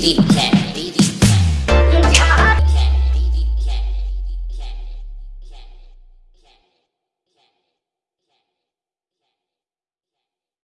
BDK. BDK.